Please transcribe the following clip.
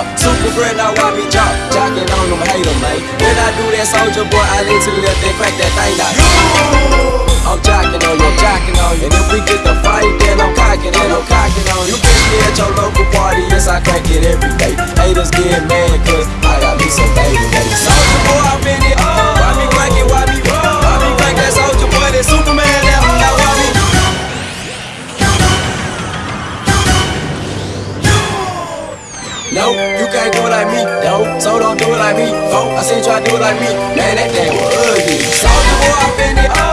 up. Super friend, now want me drop. jockin' on them, hater, them, man. When I do that, Soulja Boy, I lean to the left and crack that thing out. I'm jockin' on you, jockin' on you. And if we get the fight, then I'm No, you can't do it like me, no. So don't do it like me, folk. I said try to do it like me. Man, that thing was ugly. Soulja Boy, I finna up.